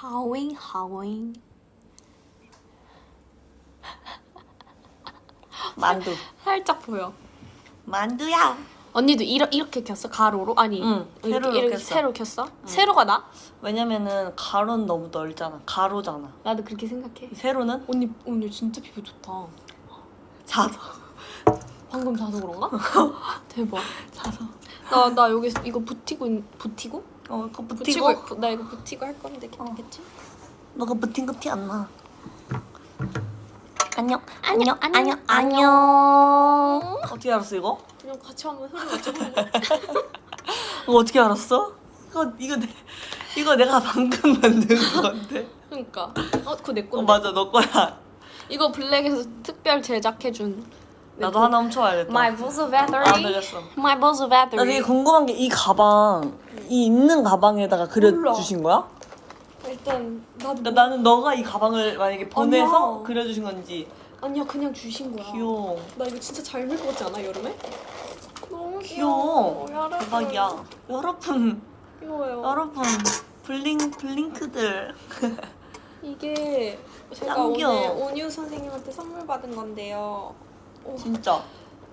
하오잉 하오잉 만두. 살짝 보여 만두야. 언니도 이러, 이렇게 켰어? 가로로? 아니 응, 이렇게, 이렇게 켰어. 세로 켰어? 세로가 나? 왜냐면은 가로는 너무 넓잖아. 가로잖아. 나도 그렇게 생각해 세로는 언니 오늘 진짜 피부 좋다 자서. 방금 자서 그런가? 대박 자서. 나, 나 여기 이거 붙이고 있- 붙이고? 어, 그거 붙이고 붙이고. 부- 나 이거 붙이고 할 건데 괜찮겠지? 너가 붙인 거 티 안 나. 안녕. 안녕, 안녕, 안녕. 어떻게 알았어 이거? 그냥 같이 한번 소리 맞춰보고 이거 어떻게 알았어? 이거 이거 내 이거 내가 방금 만든 건데. 그러니까 어 그거 내어 건데 맞아 너 거야. 이거 블랙에서 특별 제작해준 나도 하나 훔쳐와야겠다. My Buzz 아 Battery 되겠어. My Buzz 나 되게 Battery 궁금한 게 이 가방 이 있는 가방에다가 그려주신 거야? 일단 나도 그러니까 나는 너가 이 가방을 만약에 보내서 아니야. 그려주신 건지 아니야 그냥 주신 거야 귀여워. 나 이거 진짜 잘 입을 것 같지 않아 여름에? 너무 귀여워. 여러분. 대박이야. 여러분, 귀여워요 여러분, 블링 블링크들. 이게 제가 짱 오늘 귀여워. 온유 선생님한테 선물 받은 건데요 진짜.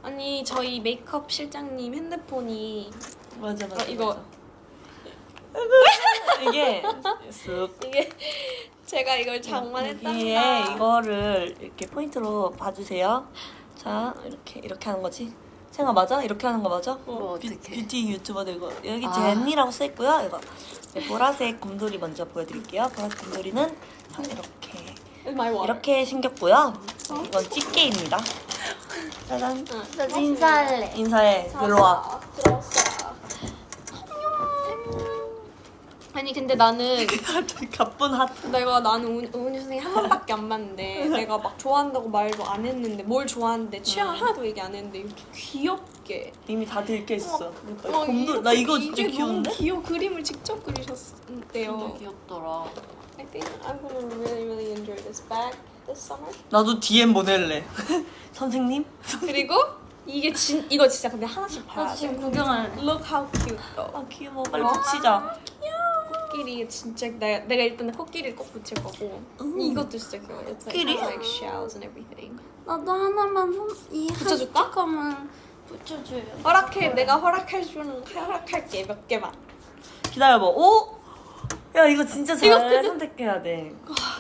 아니 저희 메이크업 실장님 핸드폰이 맞아 맞아. 아, 이거. 맞아. 이게 쓱 이게 제가 이걸 장만했답니다 여기에 이거를 이렇게 포인트로 봐주세요. 자 이렇게 이렇게 하는 거지. 생각 맞아? 이렇게 하는 거 맞아? 뭐 뷰. 뷰티 유튜버들 이거 여기 아. 제니라고 써 있고요. 이거 네, 보라색 곰돌이 먼저 보여드릴게요. 보라색 곰돌이는 자, 이렇게. 이렇게 생겼고요. 네, 이건 집게입니다. 짜잔. 응. 나 인사할래. 인사해. 들어와. 아. 아니 근데 나는 가쁜 하트. 내가 나는 온- 온유 선생님 한 번밖에 안 봤는데 내가 막 좋아한다고 말도 안 했는데 뭘 좋아하는데 취향을 하나도 얘기 안 했는데 이렇게 귀엽게 이미 다 들켜 있어. 그러니까 어, 곰돌. 나 이거 진짜 이게 귀여운데? 너무 귀여워 그림을 직접 그리셨대요. 귀엽더라. I think I'm gonna really really enjoy this bag this summer. 나도 DM 보낼래. 선생님? 그리고 이게 진 이거 진짜 근데 하나씩 봐야 나 돼. 지금 구경할. Look how cute though. 아 귀여워. 빨리 와. 붙이자. 코끼리 진짜 내가, 내가 일단 코끼리를 꼭 붙일 거고 음. 이것도 진짜 귀여워. It's like, 코끼리? like shells and everything. 나도 하나만 손- 이 붙여줄까? 스티커만 붙여줘요. 허락해 내가 허락해 주는 허락할게 몇 개만. 기다려봐. 오? 야 이거 진짜 잘 이거 선택해야 돼.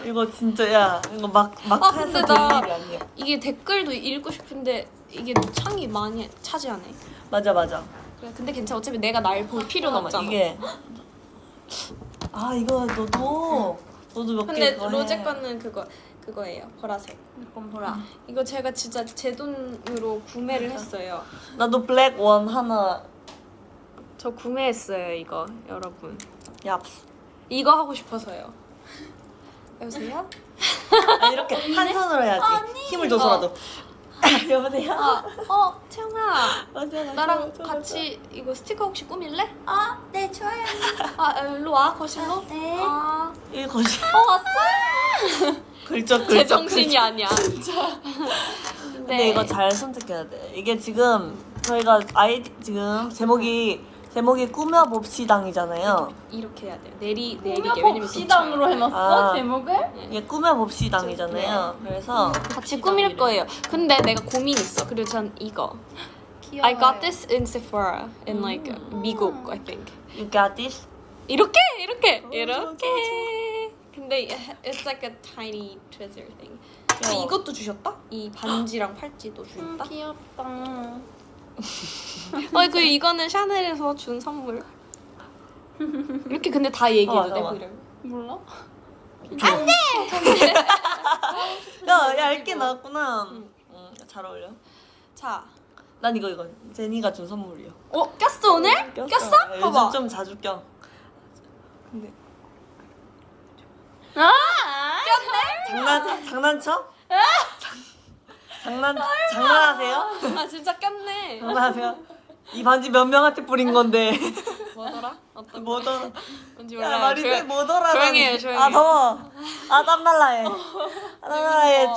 이거 진짜 야 이거 막막 아, 해서 근데 될 나- 일이 아니야. 이게 댓글도 읽고 싶은데 이게 창이 많이 차지하네. 맞아 맞아. 그래 근데 괜찮아 어차피 내가 날 볼 필요는 잠깐만 없잖아. 이게 아 이거 너도 너도 몇개 근데 로제 해. 거는 그거 그거예요 보라색. 이건 보라. 이거 제가 진짜 제 돈으로 구매를 했어요. 나도 블랙 원 하나. 저 구매했어요 이거 여러분. 야 이거 하고 싶어서요. 여보세요? 아, 이렇게 한 손으로 해야지. 힘을 줘서라도. 여보세요. 아, 어 채영아 맞아 맞아. 나랑 맞아, 같이 이거 스티커 혹시 꾸밀래? 아, 네 좋아요. 아 일로 와 거실로. 네. 아. 이거 거지. 어 왔어? 글쩍 글쩍. 제 정신이 글쩍. 아니야. 진짜. 근데 이거 잘 선택해야 돼. 이게 지금 저희가 아이 지금 제목이 제목이 꾸며 봅시당이잖아요. 이렇게 해야 돼요. 내리 내리게 꾸며 왜냐면 봅시당으로 해놨어 아. 제목을? 이게 꾸며 봅시당이잖아요. 그래서 같이 꾸밀 거예요. 근데 내가 고민 있어. 그리고 전 이거. 귀여워. I got this in Sephora in like 미국 I think. you got this. 이렇게 이렇게 좋아, 이렇게. 근데 it's like a tiny treasure thing. 이것도 주셨다? 이 반지랑 팔찌도 음, 주셨다? 귀엽다. 어, 그 이거는 샤넬에서 준 선물. 이렇게 근데 다 얘기해도 어, 돼 잠깐만. 이름. 몰라? 야 얇게 나왔구나. 응, 잘 어울려. 자, 난 이거 이거 제니가 준 선물이야. 어 꼈어 오늘? 꼈어? 야, 요즘 봐봐. 좀 자주 껴. 근데 아! 장난 장난쳐? 장난 장난하세요? 아 진짜 꼈네. 장난하세요? 이 반지 몇 명한테 뿌린 건데 뭐더라? 어떤 뭐더라? 뭔지 야 몰라요. 말이 돼 뭐더라? 조용히 해요, 조용히 아. 더워. 아 땀날라 해. 아 땀날라 해. 어.